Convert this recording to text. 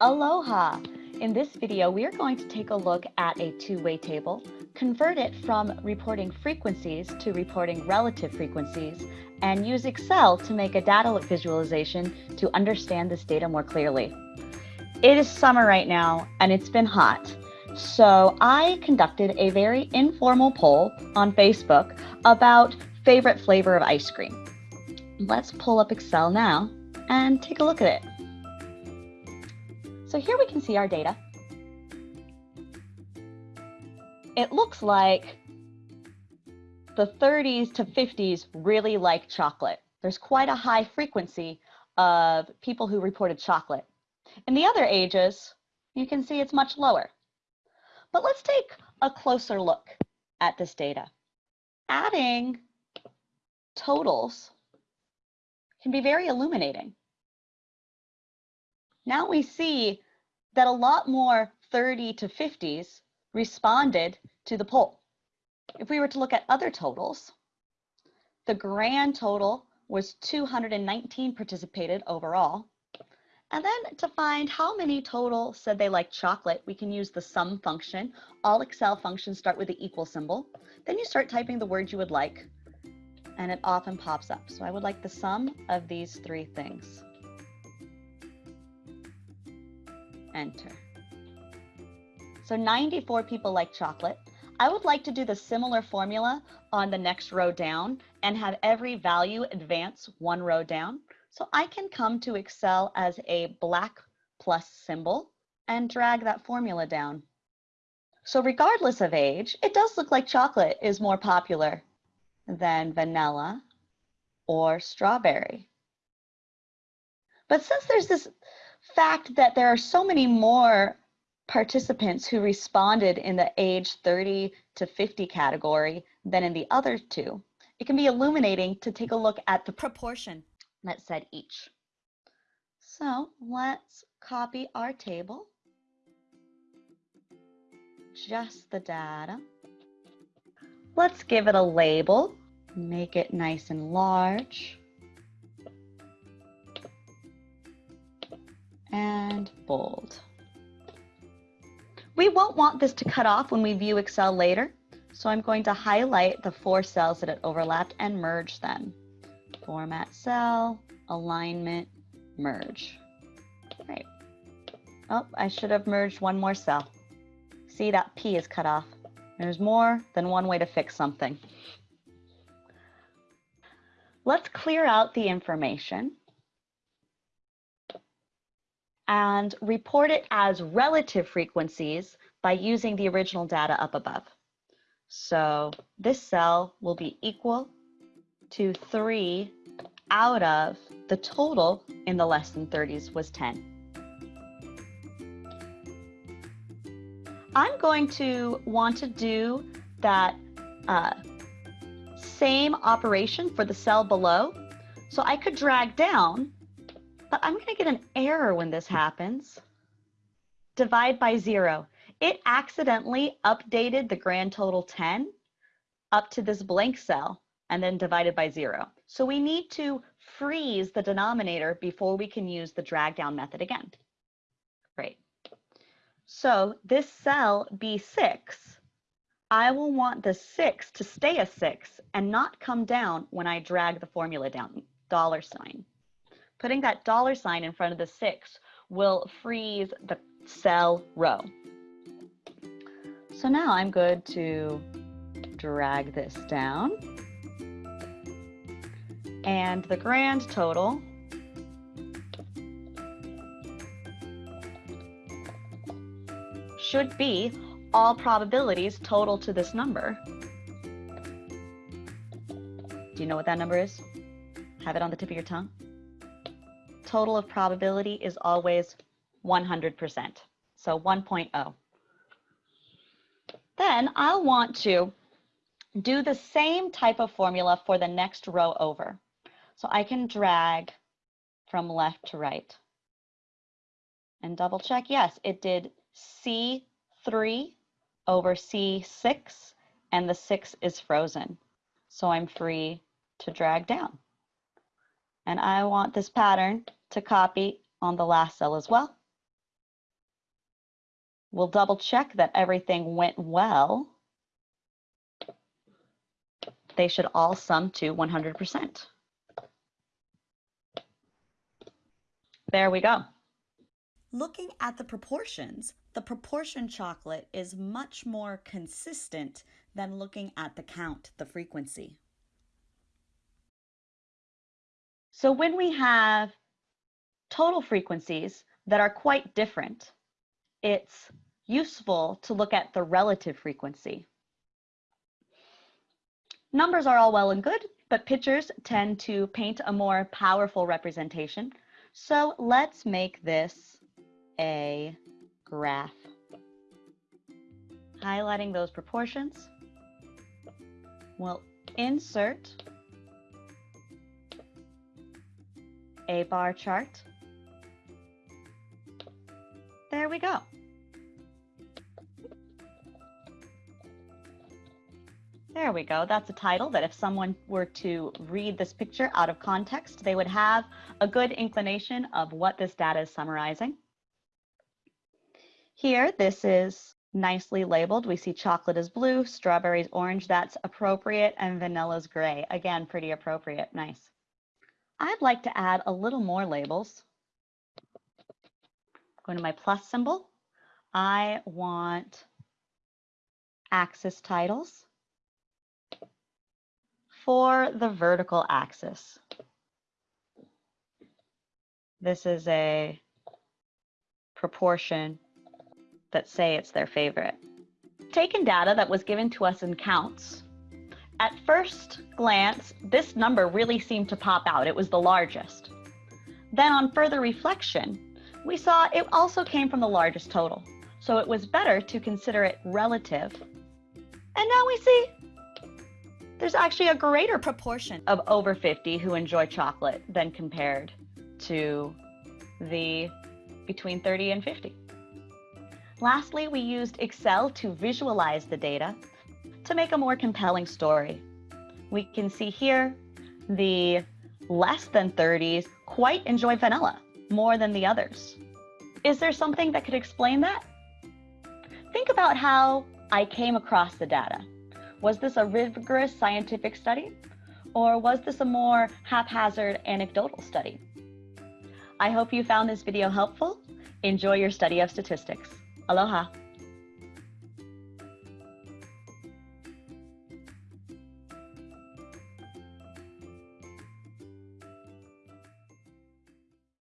Aloha! In this video, we are going to take a look at a two-way table, convert it from reporting frequencies to reporting relative frequencies, and use Excel to make a data visualization to understand this data more clearly. It is summer right now, and it's been hot. So I conducted a very informal poll on Facebook about favorite flavor of ice cream. Let's pull up Excel now and take a look at it. So here we can see our data. It looks like the 30s to 50s really like chocolate. There's quite a high frequency of people who reported chocolate. In the other ages, you can see it's much lower. But let's take a closer look at this data. Adding totals can be very illuminating now we see that a lot more 30 to 50s responded to the poll. If we were to look at other totals, the grand total was 219 participated overall. And then to find how many total said they like chocolate, we can use the sum function. All Excel functions start with the equal symbol. Then you start typing the word you would like, and it often pops up. So I would like the sum of these three things. Enter. So 94 people like chocolate. I would like to do the similar formula on the next row down and have every value advance one row down. So I can come to Excel as a black plus symbol and drag that formula down. So regardless of age, it does look like chocolate is more popular than vanilla or strawberry. But since there's this fact that there are so many more participants who responded in the age 30 to 50 category than in the other two, it can be illuminating to take a look at the proportion that said each. So let's copy our table, just the data. Let's give it a label, make it nice and large. And bold. We won't want this to cut off when we view Excel later, so I'm going to highlight the four cells that it overlapped and merge them. Format cell, alignment, merge. Right. Oh, I should have merged one more cell. See, that P is cut off. There's more than one way to fix something. Let's clear out the information and report it as relative frequencies by using the original data up above. So this cell will be equal to 3 out of the total in the less than 30s was 10. I'm going to want to do that uh, same operation for the cell below. So I could drag down but I'm going to get an error when this hmm. happens. Divide by zero. It accidentally updated the grand total 10 up to this blank cell and then divided by zero. So we need to freeze the denominator before we can use the drag down method again. Great. So this cell B6, I will want the six to stay a six and not come down when I drag the formula down, dollar sign. Putting that dollar sign in front of the six will freeze the cell row. So now I'm good to drag this down. And the grand total should be all probabilities total to this number. Do you know what that number is? Have it on the tip of your tongue? Total of probability is always 100%, so 1.0. Then I'll want to do the same type of formula for the next row over. So I can drag from left to right and double check. Yes, it did C3 over C6 and the six is frozen. So I'm free to drag down. And I want this pattern to copy on the last cell as well. We'll double check that everything went well. They should all sum to 100%. There we go. Looking at the proportions, the proportion chocolate is much more consistent than looking at the count, the frequency. So when we have total frequencies that are quite different, it's useful to look at the relative frequency. Numbers are all well and good, but pictures tend to paint a more powerful representation. So let's make this a graph. Highlighting those proportions, we'll insert a bar chart. There we go. There we go. That's a title that if someone were to read this picture out of context, they would have a good inclination of what this data is summarizing. Here, this is nicely labeled. We see chocolate is blue, strawberries orange. That's appropriate, and vanilla's gray. Again, pretty appropriate. Nice. I'd like to add a little more labels. Going to my plus symbol. I want axis titles for the vertical axis. This is a proportion that say it's their favorite. Taken data that was given to us in counts at first glance, this number really seemed to pop out. It was the largest. Then on further reflection, we saw it also came from the largest total. So it was better to consider it relative. And now we see there's actually a greater proportion of over 50 who enjoy chocolate than compared to the between 30 and 50. Lastly, we used Excel to visualize the data to make a more compelling story. We can see here the less than 30s quite enjoy vanilla more than the others. Is there something that could explain that? Think about how I came across the data. Was this a rigorous scientific study? Or was this a more haphazard anecdotal study? I hope you found this video helpful. Enjoy your study of statistics. Aloha.